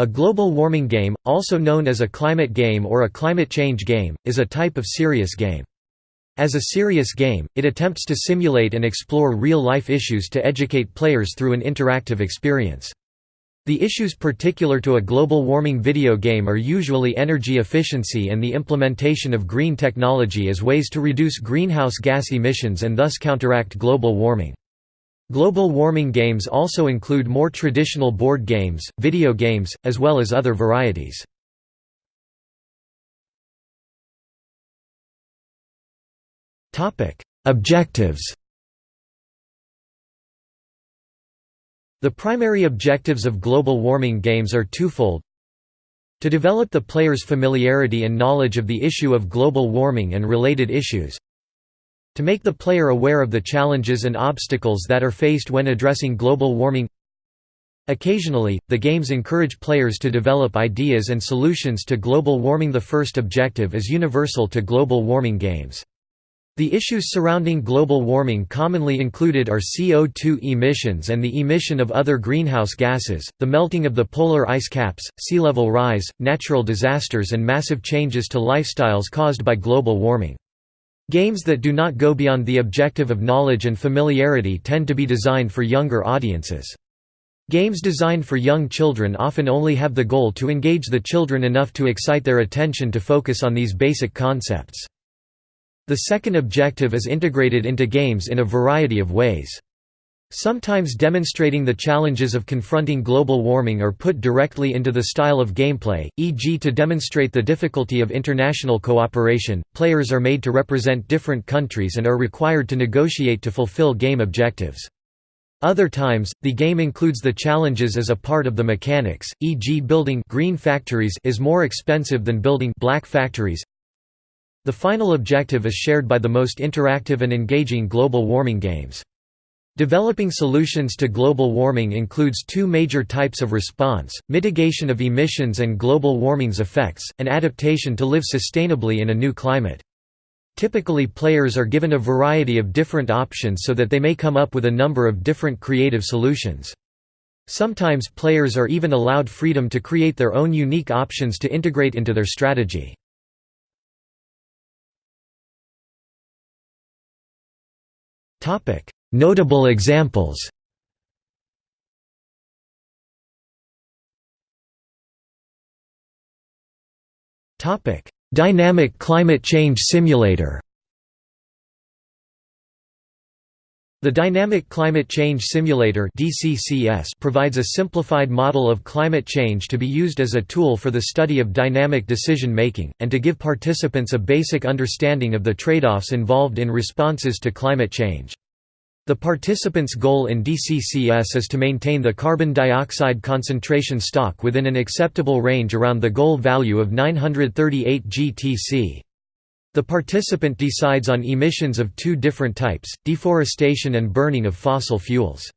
A global warming game, also known as a climate game or a climate change game, is a type of serious game. As a serious game, it attempts to simulate and explore real-life issues to educate players through an interactive experience. The issues particular to a global warming video game are usually energy efficiency and the implementation of green technology as ways to reduce greenhouse gas emissions and thus counteract global warming. Global warming games also include more traditional board games, video games, as well as other varieties. Objectives. The primary objectives of global warming games are twofold. To develop the player's familiarity and knowledge of the issue of global warming and related issues, to make the player aware of the challenges and obstacles that are faced when addressing global warming Occasionally, the games encourage players to develop ideas and solutions to global warming The first objective is universal to global warming games. The issues surrounding global warming commonly included are CO2 emissions and the emission of other greenhouse gases, the melting of the polar ice caps, sea level rise, natural disasters and massive changes to lifestyles caused by global warming. Games that do not go beyond the objective of knowledge and familiarity tend to be designed for younger audiences. Games designed for young children often only have the goal to engage the children enough to excite their attention to focus on these basic concepts. The second objective is integrated into games in a variety of ways. Sometimes demonstrating the challenges of confronting global warming are put directly into the style of gameplay, e.g. to demonstrate the difficulty of international cooperation, players are made to represent different countries and are required to negotiate to fulfill game objectives. Other times, the game includes the challenges as a part of the mechanics, e.g. building green factories is more expensive than building black factories. The final objective is shared by the most interactive and engaging global warming games. Developing solutions to global warming includes two major types of response, mitigation of emissions and global warming's effects, and adaptation to live sustainably in a new climate. Typically players are given a variety of different options so that they may come up with a number of different creative solutions. Sometimes players are even allowed freedom to create their own unique options to integrate into their strategy. Topic: Notable examples Dynamic climate change simulator The Dynamic Climate Change Simulator provides a simplified model of climate change to be used as a tool for the study of dynamic decision making, and to give participants a basic understanding of the trade-offs involved in responses to climate change. The participants' goal in DCCS is to maintain the carbon dioxide concentration stock within an acceptable range around the goal value of 938 GTC. The participant decides on emissions of two different types, deforestation and burning of fossil fuels.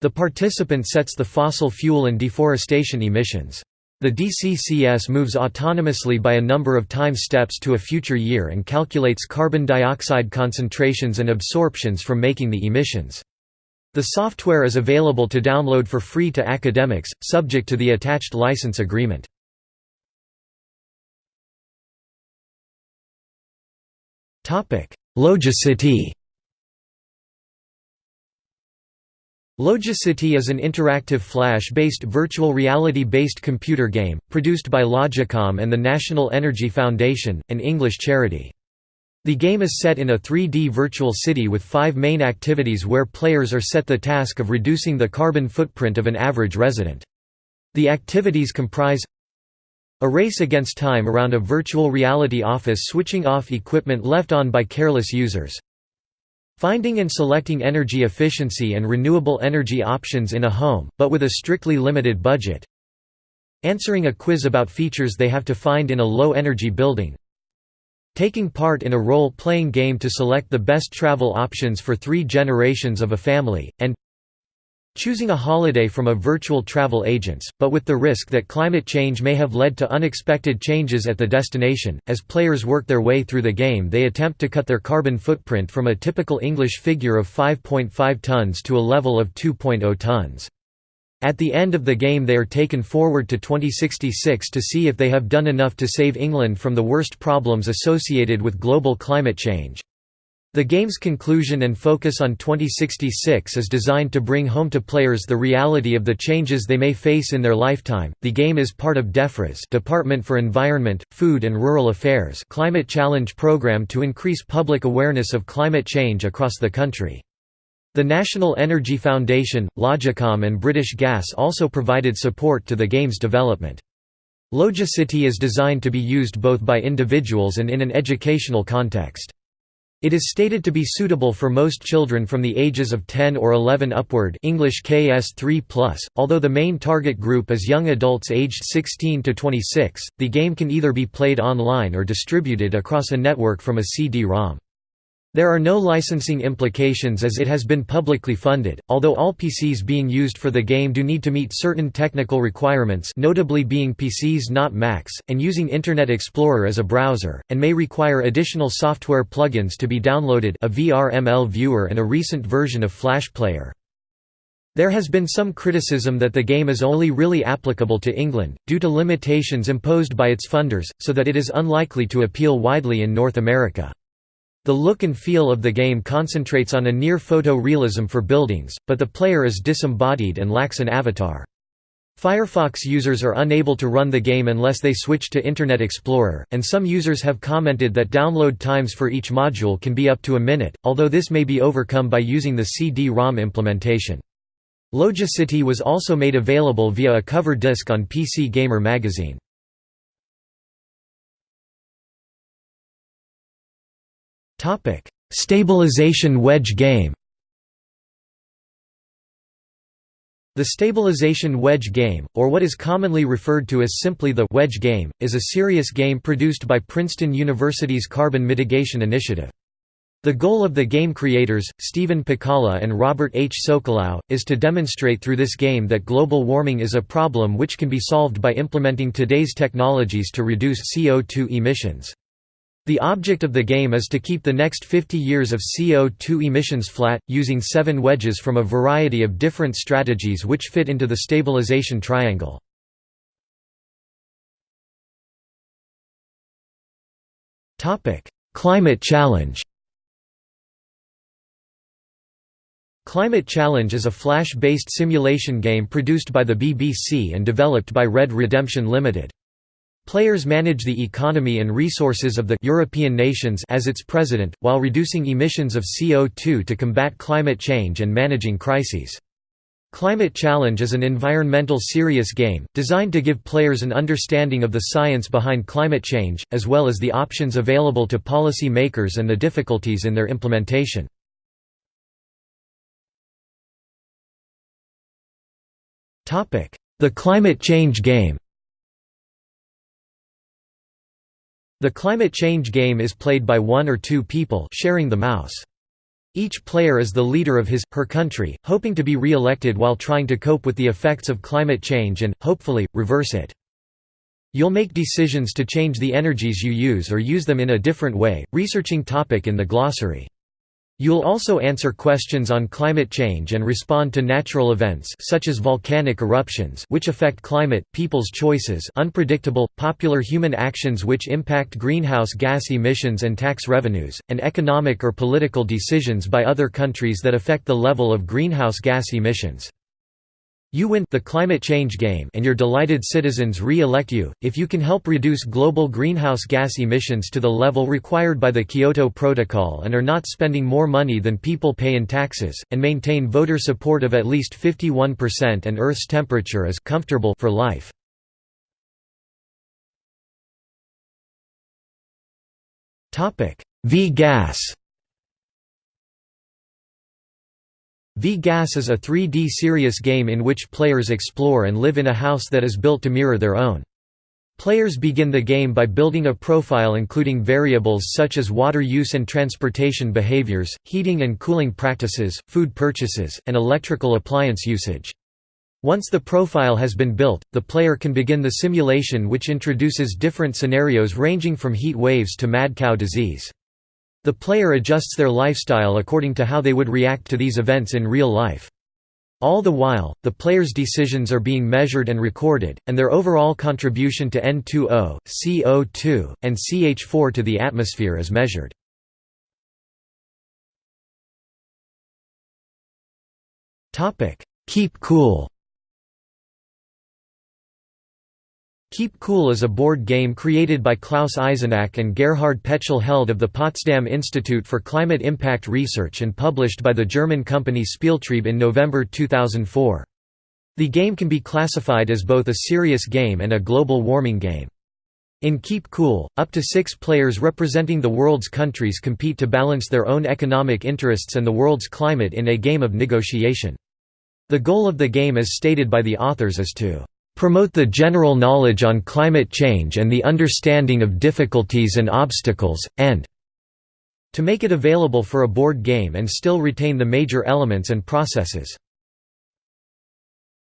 The participant sets the fossil fuel and deforestation emissions. The DCCS moves autonomously by a number of time steps to a future year and calculates carbon dioxide concentrations and absorptions from making the emissions. The software is available to download for free to academics, subject to the attached license agreement. Logicity Logicity is an interactive Flash-based virtual reality-based computer game, produced by Logicom and the National Energy Foundation, an English charity. The game is set in a 3D virtual city with five main activities where players are set the task of reducing the carbon footprint of an average resident. The activities comprise a race against time around a virtual reality office switching off equipment left on by careless users, Finding and selecting energy efficiency and renewable energy options in a home, but with a strictly limited budget. Answering a quiz about features they have to find in a low-energy building. Taking part in a role-playing game to select the best travel options for three generations of a family, and choosing a holiday from a virtual travel agents, but with the risk that climate change may have led to unexpected changes at the destination. As players work their way through the game, they attempt to cut their carbon footprint from a typical English figure of 5.5 tons to a level of 2.0 tons. At the end of the game they are taken forward to 2066 to see if they have done enough to save England from the worst problems associated with global climate change. The game's conclusion and focus on 2066 is designed to bring home to players the reality of the changes they may face in their lifetime. The game is part of DEFRA's Department for Environment, Food and Rural Affairs Climate Challenge program to increase public awareness of climate change across the country. The National Energy Foundation, Logicom and British Gas also provided support to the game's development. Logicity is designed to be used both by individuals and in an educational context. It is stated to be suitable for most children from the ages of 10 or 11 upward English KS 3+, although the main target group is young adults aged 16 to 26. The game can either be played online or distributed across a network from a CD-ROM. There are no licensing implications as it has been publicly funded, although all PCs being used for the game do need to meet certain technical requirements notably being PCs not Macs, and using Internet Explorer as a browser, and may require additional software plugins to be downloaded a VRML viewer and a recent version of Flash Player. There has been some criticism that the game is only really applicable to England, due to limitations imposed by its funders, so that it is unlikely to appeal widely in North America. The look and feel of the game concentrates on a near photo-realism for buildings, but the player is disembodied and lacks an avatar. Firefox users are unable to run the game unless they switch to Internet Explorer, and some users have commented that download times for each module can be up to a minute, although this may be overcome by using the CD-ROM implementation. Logicity was also made available via a cover disc on PC Gamer magazine. Topic: Stabilization wedge game. The stabilization wedge game, or what is commonly referred to as simply the wedge game, is a serious game produced by Princeton University's Carbon Mitigation Initiative. The goal of the game creators, Stephen Pacala and Robert H. Socolow, is to demonstrate through this game that global warming is a problem which can be solved by implementing today's technologies to reduce CO2 emissions. The object of the game is to keep the next 50 years of CO2 emissions flat, using seven wedges from a variety of different strategies which fit into the stabilization triangle. Climate Challenge Climate Challenge is a Flash-based simulation game produced by the BBC and developed by Red Redemption Limited. Players manage the economy and resources of the European nations as its president, while reducing emissions of CO2 to combat climate change and managing crises. Climate Challenge is an environmental serious game, designed to give players an understanding of the science behind climate change, as well as the options available to policy makers and the difficulties in their implementation. The climate change game The climate change game is played by one or two people sharing the mouse. Each player is the leader of his, her country, hoping to be re-elected while trying to cope with the effects of climate change and, hopefully, reverse it. You'll make decisions to change the energies you use or use them in a different way, researching topic in the glossary. You'll also answer questions on climate change and respond to natural events such as volcanic eruptions which affect climate, people's choices unpredictable, popular human actions which impact greenhouse gas emissions and tax revenues, and economic or political decisions by other countries that affect the level of greenhouse gas emissions. You win the climate change game and your delighted citizens re-elect you, if you can help reduce global greenhouse gas emissions to the level required by the Kyoto Protocol and are not spending more money than people pay in taxes, and maintain voter support of at least 51% and Earth's temperature is comfortable for life. V-gas V-Gas is a 3D serious game in which players explore and live in a house that is built to mirror their own. Players begin the game by building a profile including variables such as water use and transportation behaviors, heating and cooling practices, food purchases, and electrical appliance usage. Once the profile has been built, the player can begin the simulation which introduces different scenarios ranging from heat waves to mad cow disease. The player adjusts their lifestyle according to how they would react to these events in real life. All the while, the players' decisions are being measured and recorded, and their overall contribution to N2O, CO2, and CH4 to the atmosphere is measured. Keep Cool Keep Cool is a board game created by Klaus Eisenack and Gerhard Petschel Held of the Potsdam Institute for Climate Impact Research and published by the German company Spieltrieb in November 2004. The game can be classified as both a serious game and a global warming game. In Keep Cool, up to six players representing the world's countries compete to balance their own economic interests and the world's climate in a game of negotiation. The goal of the game as stated by the authors is to promote the general knowledge on climate change and the understanding of difficulties and obstacles, and to make it available for a board game and still retain the major elements and processes.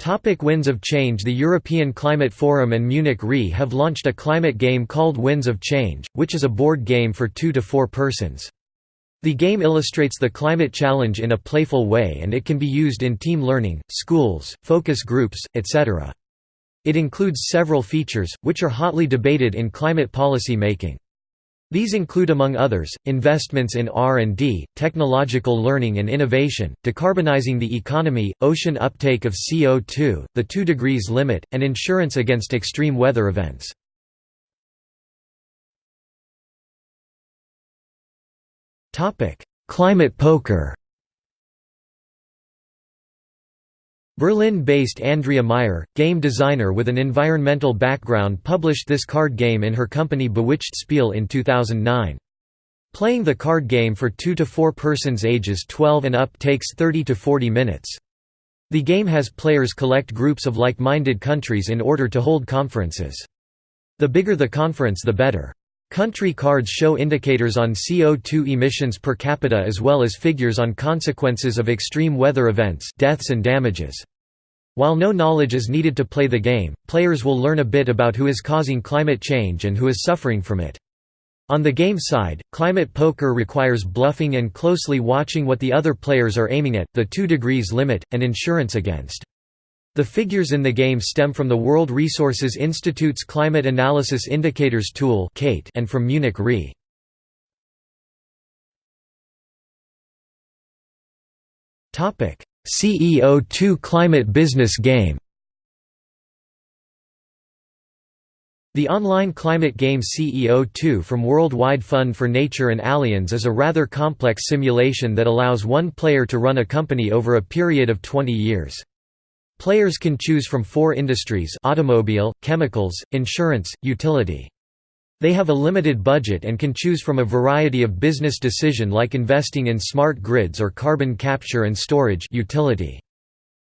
Topic Winds of Change The European Climate Forum and Munich Re have launched a climate game called Winds of Change, which is a board game for two to four persons. The game illustrates the climate challenge in a playful way and it can be used in team learning, schools, focus groups, etc. It includes several features, which are hotly debated in climate policy making. These include among others, investments in R&D, technological learning and innovation, decarbonizing the economy, ocean uptake of CO2, the 2 degrees limit, and insurance against extreme weather events. Climate poker Berlin-based Andrea Meyer, game designer with an environmental background published this card game in her company Bewitched Spiel in 2009. Playing the card game for 2 to 4 persons ages 12 and up takes 30 to 40 minutes. The game has players collect groups of like-minded countries in order to hold conferences. The bigger the conference the better. Country cards show indicators on CO2 emissions per capita as well as figures on consequences of extreme weather events deaths and damages. While no knowledge is needed to play the game, players will learn a bit about who is causing climate change and who is suffering from it. On the game side, climate poker requires bluffing and closely watching what the other players are aiming at, the 2 degrees limit, and insurance against. The figures in the game stem from the World Resources Institute's Climate Analysis Indicators tool and from Munich Re. CEO2 Climate Business Game The online climate game CEO2 from Worldwide Fund for Nature and Allianz is a rather complex simulation that allows one player to run a company over a period of 20 years. Players can choose from four industries automobile, chemicals, insurance, utility. They have a limited budget and can choose from a variety of business decision like investing in smart grids or carbon capture and storage utility.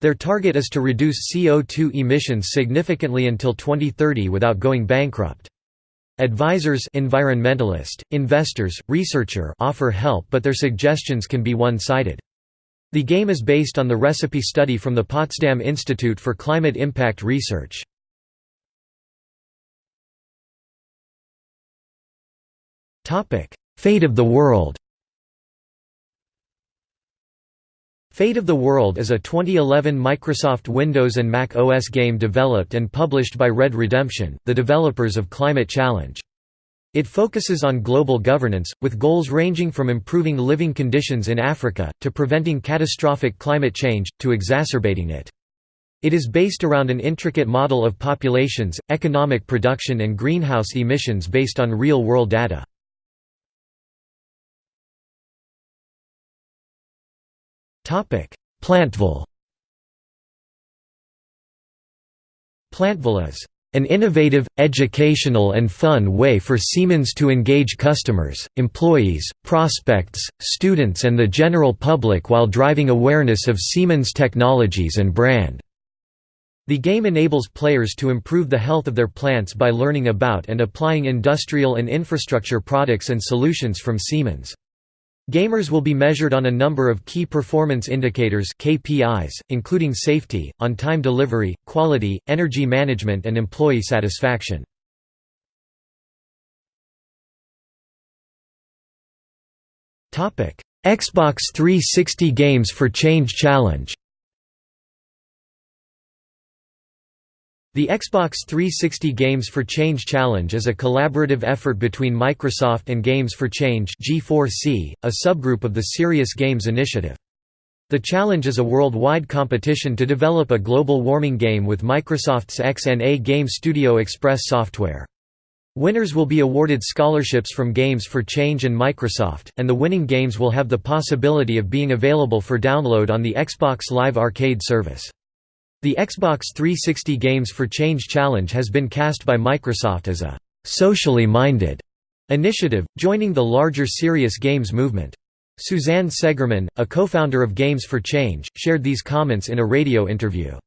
Their target is to reduce CO2 emissions significantly until 2030 without going bankrupt. Advisors environmentalist, investors, researcher offer help but their suggestions can be one-sided. The game is based on the recipe study from the Potsdam Institute for Climate Impact Research. Fate of the World Fate of the World is a 2011 Microsoft Windows and Mac OS game developed and published by Red Redemption, the developers of Climate Challenge. It focuses on global governance, with goals ranging from improving living conditions in Africa, to preventing catastrophic climate change, to exacerbating it. It is based around an intricate model of populations, economic production and greenhouse emissions based on real-world data. Plantville Plantville is an innovative, educational and fun way for Siemens to engage customers, employees, prospects, students and the general public while driving awareness of Siemens technologies and brand. The game enables players to improve the health of their plants by learning about and applying industrial and infrastructure products and solutions from Siemens. Gamers will be measured on a number of key performance indicators KPIs, including safety, on-time delivery, quality, energy management and employee satisfaction. Xbox 360 Games for Change Challenge The Xbox 360 Games for Change Challenge is a collaborative effort between Microsoft and Games for Change G4C, a subgroup of the Serious Games Initiative. The challenge is a worldwide competition to develop a global warming game with Microsoft's XNA Game Studio Express software. Winners will be awarded scholarships from Games for Change and Microsoft, and the winning games will have the possibility of being available for download on the Xbox Live Arcade service. The Xbox 360 Games for Change Challenge has been cast by Microsoft as a «socially minded» initiative, joining the larger serious games movement. Suzanne Seggerman, a co-founder of Games for Change, shared these comments in a radio interview.